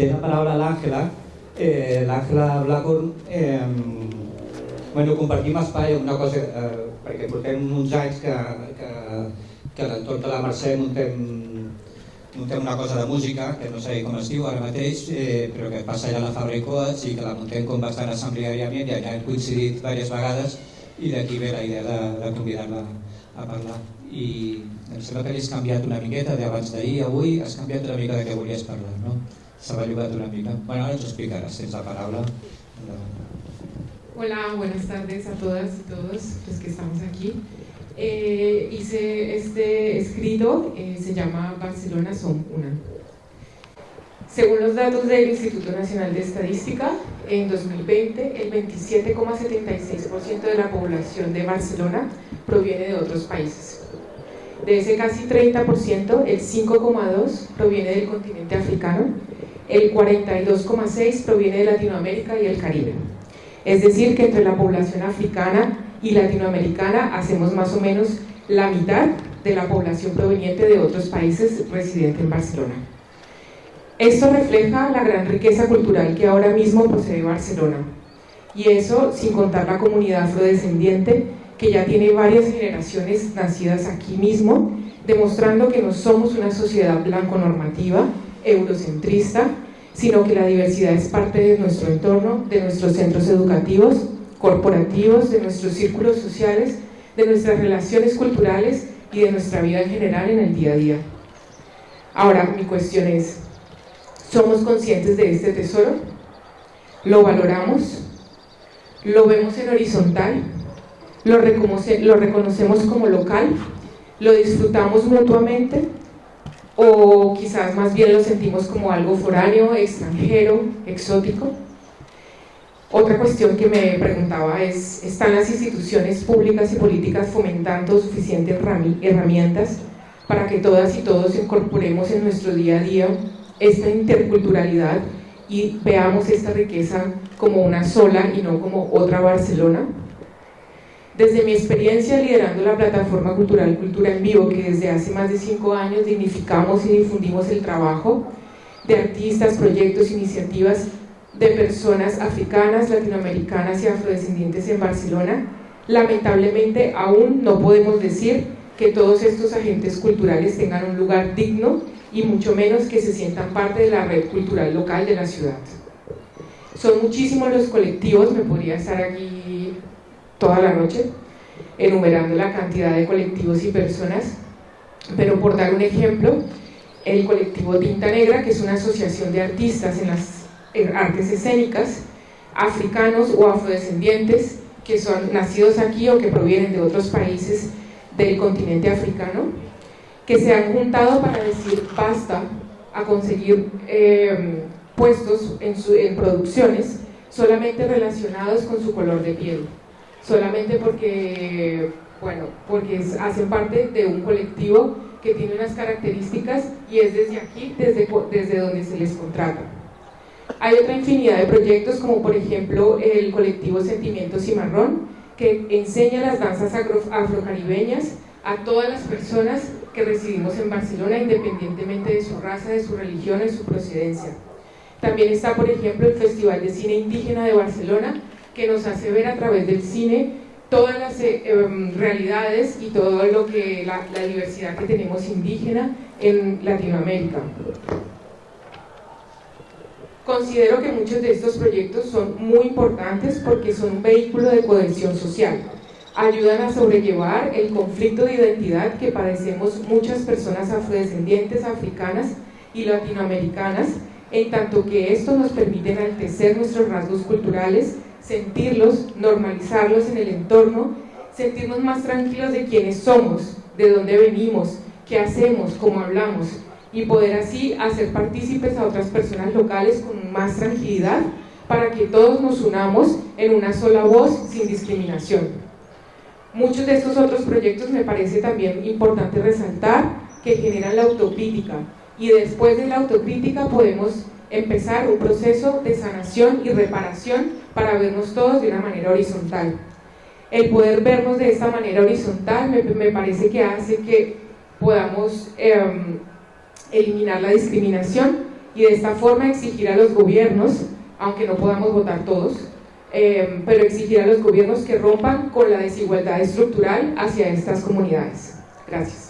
Eh, la paraula l'Àngela. Eh, L'Àngela Blackburn, eh, bueno, compartim espai una cosa, eh, perquè portem uns anys que, que, que a l'entorn de la Mercè muntem, muntem una cosa de música, que no sé com es diu ara mateix, eh, però que passa allà a la Fabra i Coats i que la muntem com bastant assembleàriament i allà hem coincidit diverses vegades i d'aquí ve la idea de, de convidar-la a parlar. I em sembla que havies canviat una miqueta d'abans d'ahir, avui has canviat una mica de què volies parlar, no? S'ha bellugat una mica. Bueno, ara ens ho explicaràs, tens la paraula. Hola, buenas tardes a todas y todos los que estamos aquí. Eh, hice este escrito, eh, se llama Barcelona son una. Según los datos del Instituto Nacional de Estadística, en 2020 el 27,76% de la población de Barcelona proviene de otros países. De ese casi 30%, el 5,2% proviene del continente africano, el 42,6% proviene de Latinoamérica y el Caribe. Es decir, que entre la población africana y latinoamericana hacemos más o menos la mitad de la población proveniente de otros países residente en Barcelona. Esto refleja la gran riqueza cultural que ahora mismo posee Barcelona. Y eso sin contar la comunidad afrodescendiente que ya tiene varias generaciones nacidas aquí mismo, demostrando que no somos una sociedad blanco-normativa, eurocentrista, sino que la diversidad es parte de nuestro entorno, de nuestros centros educativos, corporativos, de nuestros círculos sociales, de nuestras relaciones culturales y de nuestra vida en general en el día a día. Ahora, mi cuestión es, ¿somos conscientes de este tesoro? ¿Lo valoramos? ¿Lo vemos en horizontal? ¿Lo, reconocemos como local? ¿Lo disfrutamos mutuamente? o quizás más bien lo sentimos como algo foráneo, extranjero, exótico. Otra cuestión que me preguntaba es, ¿están las instituciones públicas y políticas fomentando suficientes herramientas para que todas y todos incorporemos en nuestro día a día esta interculturalidad y veamos esta riqueza como una sola y no como otra Barcelona? Desde mi experiencia liderando la plataforma cultural Cultura en Vivo, que desde hace más de cinco años dignificamos y difundimos el trabajo de artistas, proyectos, iniciativas de personas africanas, latinoamericanas y afrodescendientes en Barcelona, lamentablemente aún no podemos decir que todos estos agentes culturales tengan un lugar digno y mucho menos que se sientan parte de la red cultural local de la ciudad. Son muchísimos los colectivos, me podría estar aquí toda la noche, enumerando la cantidad de colectivos y personas, pero por dar un ejemplo, el colectivo Tinta Negra, que es una asociación de artistas en las artes escénicas, africanos o afrodescendientes, que son nacidos aquí o que provienen de otros países del continente africano, que se han juntado para decir basta a conseguir eh, puestos en, en producciones solamente relacionados con su color de piel solamente porque, bueno, porque hacen parte de un colectivo que tiene unas características y es desde aquí, desde, desde donde se les contrata. Hay otra infinidad de proyectos como por ejemplo el colectivo Sentimientos Cimarrón que enseña las danzas afrocaribeñas a todas las personas que residimos en Barcelona independientemente de su raza, de su religión, de su procedencia. También está por ejemplo el Festival de Cine Indígena de Barcelona que nos hace ver a través del cine todas las eh, em, realidades y todo lo que la, la diversidad que tenemos indígena en Latinoamérica. Considero que muchos de estos proyectos son muy importantes porque son un vehículo de cohesión social. Ayudan a sobrellevar el conflicto de identidad que padecemos muchas personas afrodescendientes, africanas y latinoamericanas, en tanto que esto nos permite enaltecer nuestros rasgos culturales, sentirlos, normalizarlos en el entorno, sentirnos más tranquilos de quiénes somos, de dónde venimos, qué hacemos, cómo hablamos, y poder así hacer partícipes a otras personas locales con más tranquilidad para que todos nos unamos en una sola voz sin discriminación. Muchos de estos otros proyectos me parece también importante resaltar que generan la autocrítica y después de la autocrítica podemos empezar un proceso de sanación y reparación para vernos todos de una manera horizontal. El poder vernos de esta manera horizontal me, parece que hace que podamos em, eliminar la discriminación y de esta forma exigir a los gobiernos, aunque no podamos votar todos, eh, pero exigir a los gobiernos que rompan con la desigualdad estructural hacia estas comunidades. Gracias.